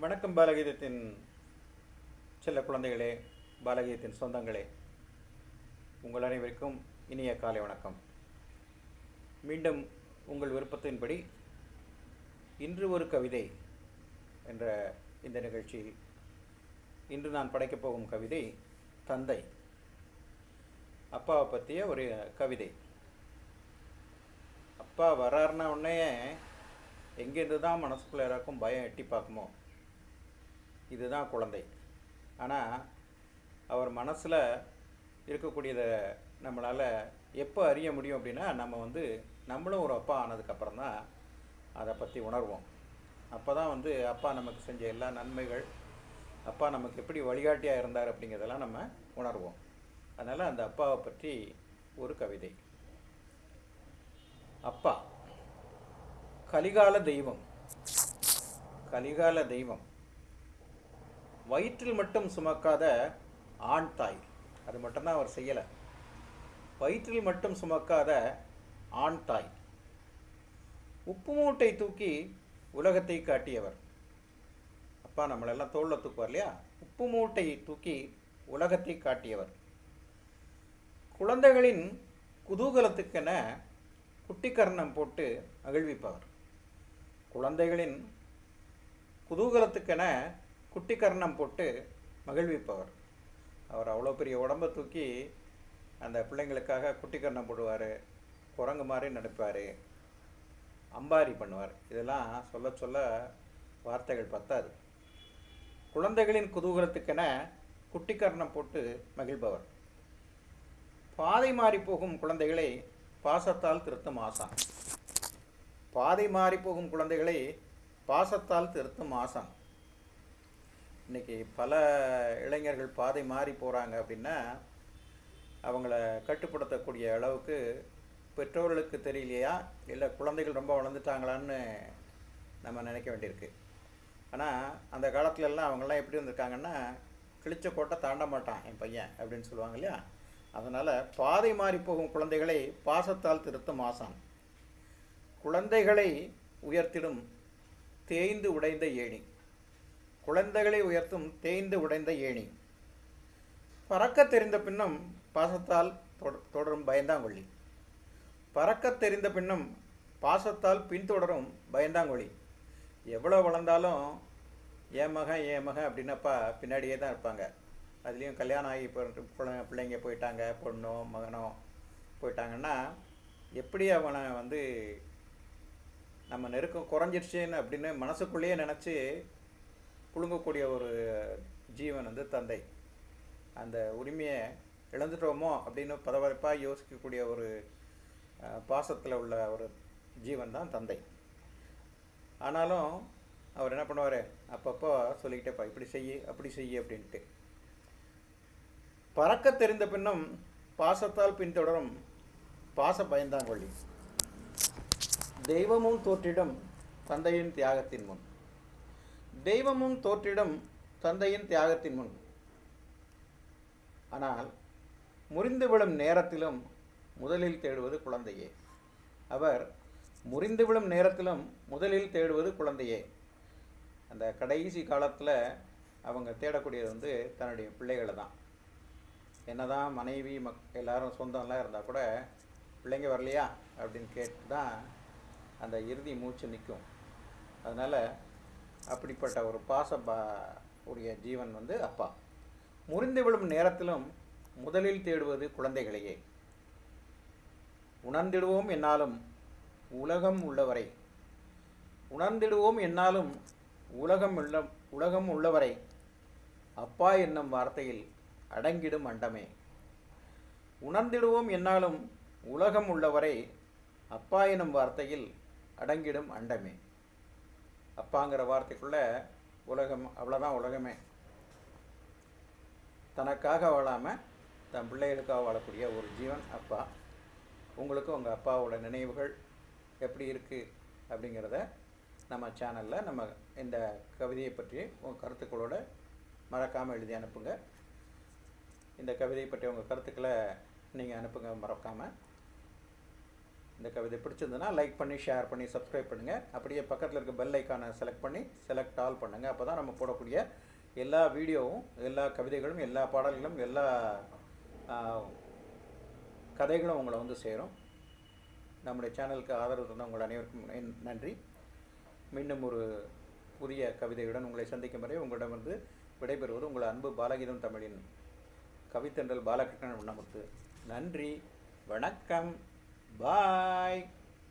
வணக்கம் பாலகீதத்தின் செல்ல குழந்தைகளே பாலகீதத்தின் சொந்தங்களே. உங்கள் அனைவருக்கும் இனிய காலை வணக்கம். மீண்டும் உங்கள் விருப்பத்தின்படி இன்று ஒரு கவிதை என்ற இந்த நிகழ்ச்சியில் இன்று நான் படைக்கப் போகும் கவிதை தந்தை. அப்பாவை பற்றிய ஒரு கவிதை. அப்பா வராருன உடனே எங்கேருந்து தான் மனசுக்குள்ளே யாராக்கும் பயம் எட்டி பார்க்குமோ? இதுதான் குழந்தை. ஆனால் அவர் மனசில் இருக்கக்கூடியதை நம்மளால் எப்போ அறிய முடியும் அப்படின்னா நம்ம வந்து நம்மளும் ஒரு அப்பா ஆனதுக்கப்புறம் தான் அதை பற்றி உணர்வோம். அப்போ தான் வந்து அப்பா நமக்கு செஞ்ச எல்லா நன்மைகள் அப்பா நமக்கு எப்படி வழிகாட்டியாக இருந்தார் அப்படிங்கிறதெல்லாம் நம்ம உணர்வோம். அதனால் அந்த அப்பாவை பற்றி ஒரு கவிதை. அப்பா கலிகால தெய்வம். கலிகால தெய்வம். வயிற்றில் மட்டும் சுமக்காத ஆண் தாய். அது மட்டும்தான் அவர் செய்யலை. வயிற்றில் மட்டும் சுமக்காத ஆண் தாய். உப்பு மூட்டை தூக்கி உலகத்தை காட்டியவர். அப்பா நம்மளெல்லாம் தோளில் தூக்குவார் இல்லையா? உப்பு மூட்டை தூக்கி உலகத்தை காட்டியவர். குழந்தைகளின் குதூகலத்துக்கென குட்டிக்கர்ணம் போட்டு அகழ்விப்பவர். குழந்தைகளின் குதூகலத்துக்கென குட்டிக்கர்ணம் போட்டு மகிழ்விப்பவர். அவர் அவ்வளோ பெரிய உடம்பை தூக்கி அந்த பிள்ளைங்களுக்காக குட்டிக்கர்ணம் போடுவார் குரங்கு மாதிரி நடப்பார் அம்பாரி பண்ணுவார். இதெல்லாம் சொல்ல சொல்ல வார்த்தைகள் பத்தாது. குழந்தைகளின் குதூகலத்துக்கென குட்டிக்கர்ணம் போட்டு மகிழ்பவர். பாதை மாறி போகும் குழந்தைகளை பாசத்தால் திருத்தும் ஆசான். பாதை மாறி போகும் குழந்தைகளை பாசத்தால் திருத்தும் ஆசான். இன்னைக்கு பல இளைஞர்கள் பாதை மாறி போகிறாங்க அப்படின்னா அவங்கள கட்டுப்படுத்தக்கூடிய அளவுக்கு பெற்றோர்களுக்கு தெரியலையா? இல்லை குழந்தைகள் ரொம்ப வளர்ந்துட்டாங்களான்னு நம்ம நினைக்க வேண்டியிருக்கு. ஆனால் அந்த காலத்துலலாம் அவங்கெல்லாம் எப்படி வந்திருக்காங்கன்னா கிழிச்ச கோட்டை தாண்ட மாட்டான் என் பையன் அப்படின்னு சொல்லுவாங்க இல்லையா? அதனால் பாதை மாறி போகும் குழந்தைகளை பாசத்தால் திருத்தும் ஆசான். குழந்தைகளை உயர்த்திடும் தேய்ந்து உடைந்த ஏணி. குழந்தைகளை உயர்த்தும் தேய்ந்து உடைந்த ஏணி. பறக்க தெரிந்த பின்னும் பாசத்தால் தொட- தொடரும் பயந்தாங்கொள்ளி பறக்க தெரிந்த பின்னும் பாசத்தால் பின்தொடரும் பயந்தாங்கொழி. எவ்வளோ வளர்ந்தாலும் என் மகன் என் மகன் அப்படின்னப்பா பின்னாடியே தான் இருப்பாங்க. அதுலேயும் கல்யாணம் ஆகி இப்போ குழ- பிள்ளைங்க போயிட்டாங்க பொண்ணோ மகனோ போயிட்டாங்கன்னா எப்படி அவனை வந்து நம்ம நெருக்கம் குறைஞ்சிருச்சுன்னு அப்படின்னு மனசுக்குள்ளேயே நினச்சி புழுங்கக்கூடிய ஒரு ஜீவன் வந்து தந்தை. அந்த உரிமையை இழந்துட்டோமோ அப்படின்னு பதவரப்பாக யோசிக்கக்கூடிய ஒரு பாசத்தில் உள்ள ஒரு ஜீவன் தான் தந்தை. ஆனாலும் அவர் என்ன பண்ணுவார்? அப்பப்போ சொல்லிக்கிட்டேப்பா இப்படி செய்யு அப்படி செய்யு அப்படின்ட்டு. பறக்க தெரிந்த பின்னும் பாசத்தால் பின்தொடரும் பாச பயந்தாங்கொள்ளி தெய்வமும் தோற்றிடும் தந்தையின் தியாகத்தின் முன். தெய்வமும் தோற்றிடும் தந்தையின் தியாகத்தின் முன். ஆனால் முறிந்து விழும் நேரத்திலும் முதலில் தேடுவது குழந்தையே. அவர் முறிந்து விழும் நேரத்திலும் முதலில் தேடுவது குழந்தையே. அந்த கடைசி காலத்தில் அவங்க தேடக்கூடியது வந்து தன்னுடைய பிள்ளைகளை தான் என்னதான் மனைவி மக் எல்லாரும் சொந்தம்லாம் இருந்தால் கூட பிள்ளைங்க வரலையா? அப்படின்னு கேட்டு தான் அந்த இறுதி மூச்சு நிற்கும். அதனால் அப்படிப்பட்ட ஒரு பாச பா உடைய ஜீவன் வந்து அப்பா. முறிந்து விழும் நேரத்திலும் முதலில் தேடுவது குழந்தைகளையே. உணர்ந்திடுவோம் என்னாலும் உலகம் உள்ளவரை. உணர்ந்திடுவோம் என்னாலும் உலகம் உள்ள உலகம் உள்ளவரை. அப்பா என்னும் வார்த்தையில் அடங்கிடும் அண்டமே. உணர்ந்திடுவோம் என்னாலும் உலகம் உள்ளவரை அப்பா எனும் வார்த்தையில் அடங்கிடும் அண்டமே. அப்பாங்கிற வார்த்தைக்குள்ளே உலகம் அவ்வளோதான் உலகமே. தனக்காக வாழாமல் தன் பிள்ளைகளுக்காக வாழக்கூடிய ஒரு ஜீவன் அப்பா. உங்களுக்கு உங்கள் அப்பாவோட நினைவுகள் எப்படி இருக்குது அப்படிங்கிறத நம்ம சேனலில் நம்ம இந்த கவிதையை பற்றி உங்கள் கருத்துக்களோட மறக்காமல் எழுதி அனுப்புங்க. இந்த கவிதையை பற்றி உங்கள் கருத்துக்களை நீங்கள் அனுப்புங்க மறக்காமல் இந்த கவிதை பிடிச்சிருந்ததுன்னா லைக் பண்ணி ஷேர் பண்ணி சப்ஸ்கிரைப் பண்ணுங்கள் அப்படியே பக்கத்தில் இருக்க பெல் ஐக்கானை செலக்ட் பண்ணி செலக்ட் ஆல் பண்ணுங்கள் அப்போ தான் நம்ம போடக்கூடிய எல்லா வீடியோவும் எல்லா கவிதைகளும் எல்லா பாடல்களும் எல்லா கதைகளும் உங்களை வந்து சேரும். நம்முடைய சேனலுக்கு ஆதரவு தந்த உங்கள் அனைவருக்கும் நன்- நன்றி. மீண்டும் ஒரு புதிய கவிதையுடன் உங்களை சந்திக்கும் வரை உங்களிடமிருந்து விடைபெறுவது உங்கள் அன்பு பாலகீதம் தமிழின் கவித்தென்றல் பாலகிருஷ்ணன் உண்ணமுத்து நன்றி. வணக்கம். Bye.